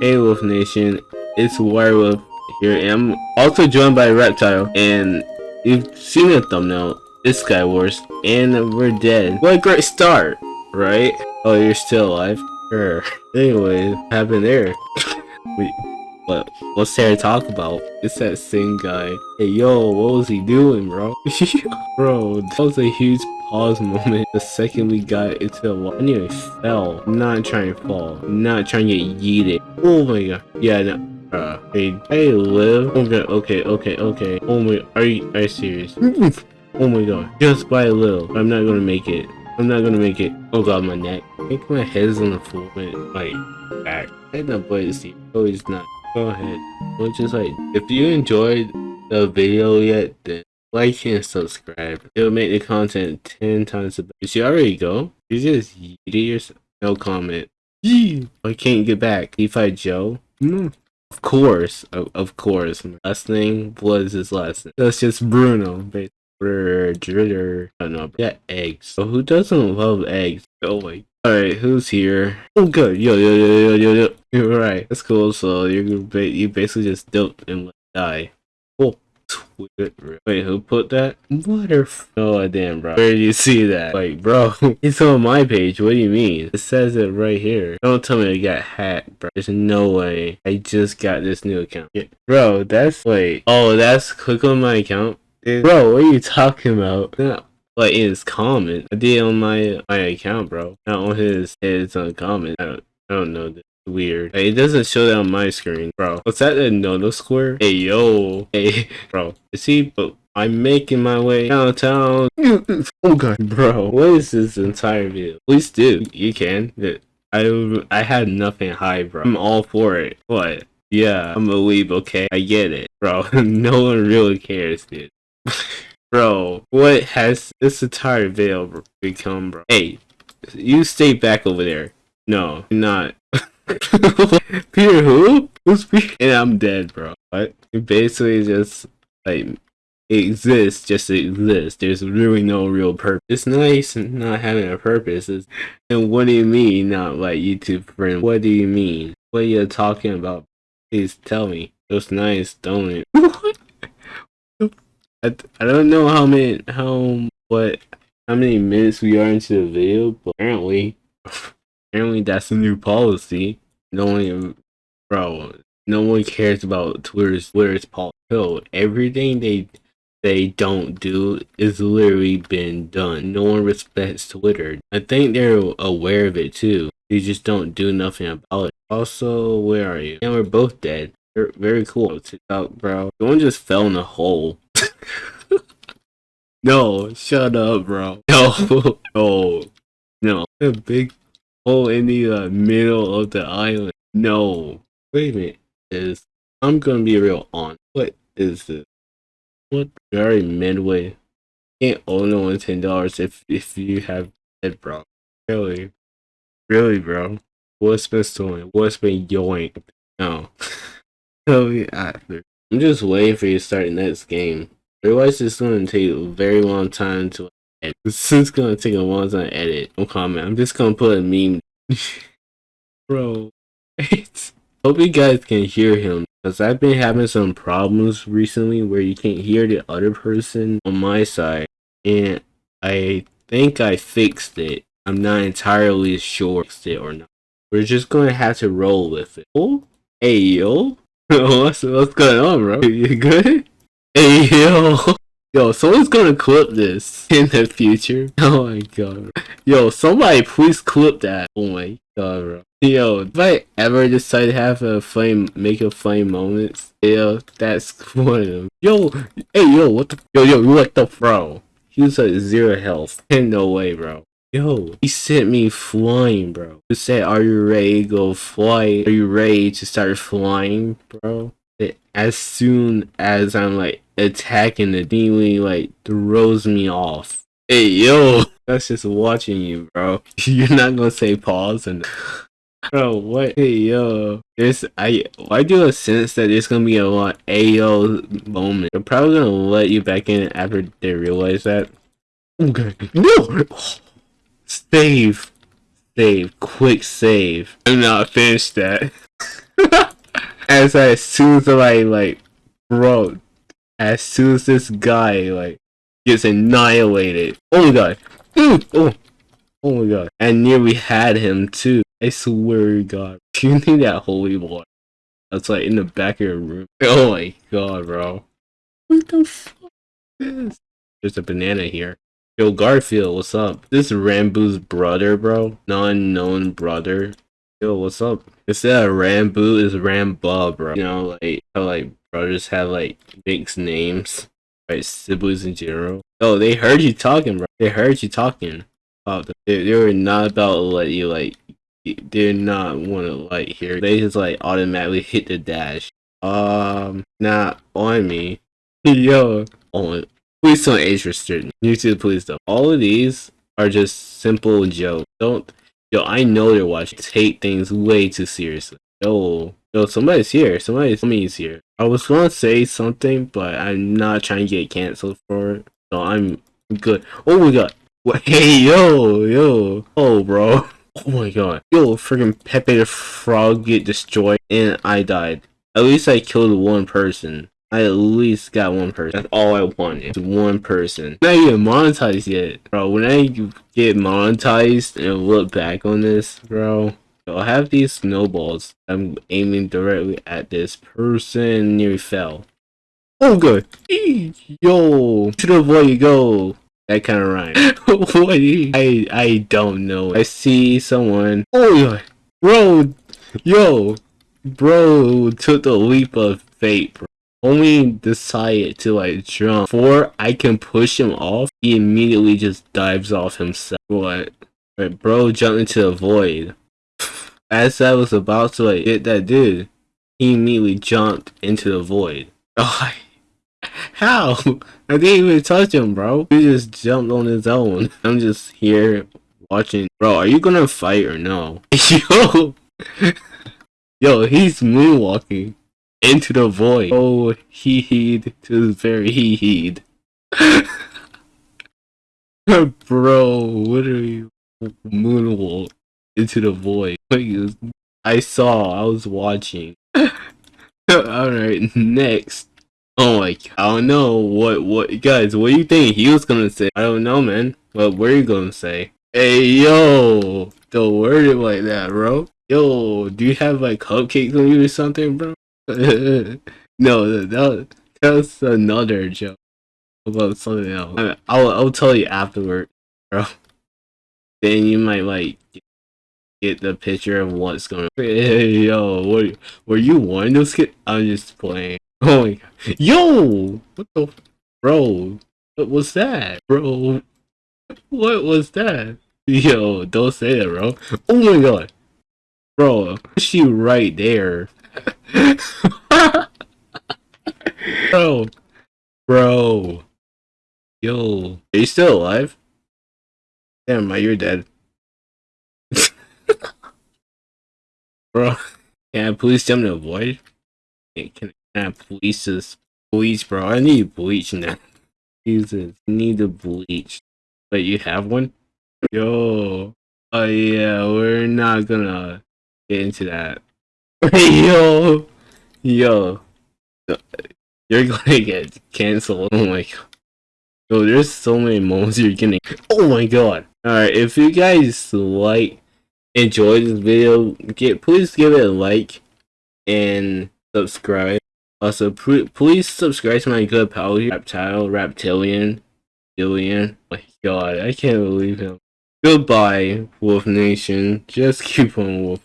Hey Wolf Nation, it's Wirewolf here, and I'm also joined by Reptile, and you've seen the thumbnail, it's Sky Wars, and we're dead. What a great start, right? Oh, you're still alive? Sure. Anyway, what happened there? Wait, what, what's there to talk about? It's that same guy. Hey yo, what was he doing, bro? bro, that was a huge pause moment the second we got into the water. I nearly fell. Not trying to fall. Not trying to get yeeted. Oh my god. Yeah, no. Uh, hey, hey, live. Okay, okay, okay, okay. Oh my, are you, are you serious? oh my god. Just by a little. I'm not gonna make it. I'm not gonna make it. Oh god, my neck. I think my head is on the floor. Like, back. I had no play to see. Oh, it's not. Go ahead. Well, just like, if you enjoyed the video yet, then like and subscribe. It'll make the content 10 times the better. Did you already go? You just yeeted yourself? No comment. Yee! I can't get back. If Joe? No. Of course. Of, of course. My last name was his last name. That's just Bruno. Dritter. I don't know. Yeah, eggs. So who doesn't love eggs? Oh my. Alright, who's here? Oh good. Yo, yo, yo, yo, yo, yo. You're right. That's cool. So you're you basically just dope and die. Wait, who put that? What a oh damn bro. Where did you see that? Like bro, it's on my page. What do you mean? It says it right here. Don't tell me I got hacked, bro. There's no way. I just got this new account. Yeah. Bro, that's wait. Oh, that's click on my account. Dude. Bro, what are you talking about? Not like his comment. I did on my my account, bro. Not on his his on comment. I don't I don't know this weird. It doesn't show that on my screen, bro. What's that a no square? Hey, yo. Hey, bro. You see, but I'm making my way downtown. oh god, bro. What is this entire video? Please do. You can. I I had nothing high, bro. I'm all for it. What? Yeah, I'm a weeb, okay? I get it, bro. no one really cares, dude. bro, what has this entire video become, bro? Hey, you stay back over there. No, not. Peter who? Who's Peter? And I'm dead, bro. What? It basically just like exists just to exist. There's really no real purpose. It's nice not having a purpose. It's, and what do you mean not like YouTube friend? What do you mean? What are you talking about? Please tell me. It was nice, don't it? I, I don't know how many how what how many minutes we are into the video, but apparently Apparently, that's a new policy. No one, bro, no one cares about Twitter's Twitter's policy. Everything they they don't do is literally been done. No one respects Twitter. I think they're aware of it too. They just don't do nothing about it. Also, where are you? And we're both dead. Very, very cool. Out, bro. Someone just fell in a hole. no, shut up, bro. No, no, no. A big hole in the uh, middle of the island. No. Wait a minute. Is I'm gonna be real on. What is this? What very midway? Can't own no one ten dollars if if you have it, bro. Really, really, bro. What's been stolen? What's been yoinked? No. Tell me after. I'm just waiting for you to start the next game. Otherwise, it's gonna take a very long time to edit. This is gonna take a time to edit. No comment. I'm just gonna put a meme. Bro, hope you guys can hear him. Because I've been having some problems recently where you can't hear the other person on my side. And I think I fixed it. I'm not entirely sure fixed it or not. We're just gonna have to roll with it. Oh, hey yo. what's, what's going on, bro? You good? Hey yo. Yo, someone's gonna clip this in the future. Oh my god. Yo, somebody please clip that. Oh my god, bro. Yo, if I ever decide to have a flame, make a flame moments, yo, that's one of them. Yo, hey, yo, what the, yo, yo, what the, bro? He was at zero health. no way, bro. Yo, he sent me flying, bro. He said, are you ready to go fly? Are you ready to start flying, bro? As soon as I'm like attacking the demon like throws me off. Hey yo, that's just watching you, bro. You're not gonna say pause and bro, what? Hey yo, there's I I do a sense that there's gonna be a lot AO moment. They're probably gonna let you back in after they realize that. Okay, no, save, save, quick save. I'm not finished that. as uh, as soon as I like, bro, as soon as this guy like gets annihilated. Oh my god, dude! Oh, oh my god! And near we had him too. I swear to God, you need that holy water. That's like in the back of your room. Oh my god, bro! What the fuck is this? There's a banana here. Yo, Garfield, what's up? This Rambo's brother, bro. Non-known brother. Yo, what's up? Instead of Rambo is Ramba, bro. You know, like how like brothers have like mixed names, right? Siblings in general. Oh, they heard you talking, bro. They heard you talking the. They, they were not about to let you like. They're not want to like hear. They just like automatically hit the dash. Um, not on me. Yo, on. Please don't age restrict. YouTube, please don't. All of these are just simple jokes. Don't. Yo, I know they're watching. Take things way too seriously. Yo, yo, somebody's here. Somebody's somebody's here. I was gonna say something, but I'm not trying to get canceled for it. So I'm good. Oh my god. Hey, yo, yo. Oh, bro. Oh my god. Yo, freaking Pepe the Frog get destroyed and I died. At least I killed one person. I at least got one person. That's all I wanted. One person. Not even monetized yet. Bro, when I get monetized and look back on this, bro, I'll have these snowballs. I'm aiming directly at this person. Nearly fell. Oh, good. Yo, to the boy you go. That kind of rhyme. what? I I don't know. I see someone. Oh, bro, yo, bro took the leap of fate, bro only decided to like jump before I can push him off, he immediately just dives off himself. What? Right, bro jumped into the void. As I was about to like hit that dude, he immediately jumped into the void. Oh, how? I didn't even touch him, bro. He just jumped on his own. I'm just here watching. Bro, are you gonna fight or no? Yo! Yo, he's moonwalking into the void. Oh, he heed to the very he heed. Bro, what are you moonwalk into the void? I saw, I was watching. Alright, next. Oh my I don't know what what guys, what do you think he was gonna say? I don't know man. What were you gonna say? Hey yo, don't word it like that, bro. Yo, do you have like cupcakes on you or something, bro? no, that, that was another joke about something else. I will I'll tell you afterward, bro. Then you might like get the picture of what's going. on. Hey, yo, what were you one those kids? I'm just playing. Oh my god, yo, what the, bro? What was that, bro? What was that? Yo, don't say that, bro. Oh my god, bro, she right there. bro, bro, yo, are you still alive? Damn, my you're dead. bro, can I please jump to avoid? Can, can I please this? bleach, bro? I need bleach now. Jesus, I need to bleach. But you have one? Yo. Oh yeah, we're not gonna get into that. Yo, yo, you're gonna get canceled. Oh my god. Yo, there's so many moments you're getting. Oh my god. Alright, if you guys like, enjoy this video, get please give it a like and subscribe. Also, please subscribe to my good pal Reptile, Reptilian, Billion. Oh my god, I can't believe him. Goodbye, Wolf Nation. Just keep on wolf.